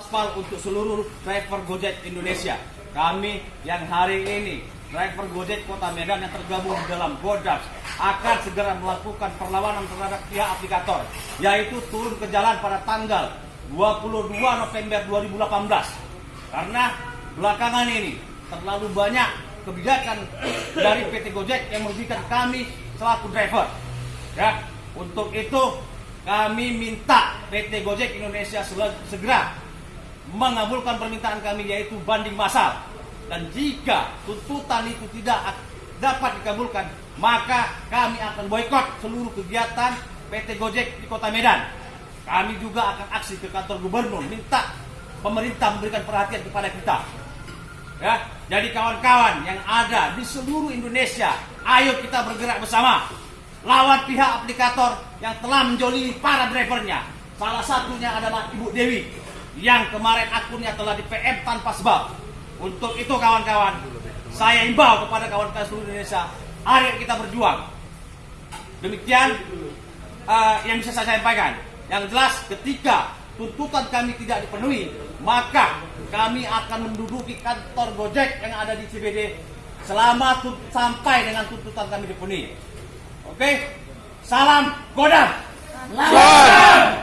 aspal untuk seluruh driver Gojek Indonesia. Kami yang hari ini driver Gojek Kota Medan yang tergabung di dalam Godaps akan segera melakukan perlawanan terhadap pihak aplikator yaitu turun ke jalan pada tanggal 22 November 2018 karena belakangan ini terlalu banyak kebijakan dari PT Gojek yang merugikan kami selaku driver ya untuk itu kami minta PT Gojek Indonesia segera mengabulkan permintaan kami yaitu banding massal dan jika tuntutan itu tidak dapat dikabulkan maka kami akan boykot seluruh kegiatan PT Gojek di Kota Medan. Kami juga akan aksi ke kantor gubernur minta pemerintah memberikan perhatian kepada kita. Ya, jadi kawan-kawan yang ada di seluruh Indonesia, ayo kita bergerak bersama lawan pihak aplikator yang telah menjolimi para drivernya. Salah satunya adalah Ibu Dewi yang kemarin akunnya telah di PM tanpa sebab. Untuk itu kawan-kawan, saya imbau kepada kawan-kawan seluruh Indonesia, ayo kita berjuang. Demikian uh, yang bisa saya sampaikan. Yang jelas ketika tuntutan kami tidak dipenuhi, maka kami akan menduduki kantor Gojek yang ada di CBD selama sampai dengan tuntutan kami dipenuhi. Oke, salam Godam. Lawan.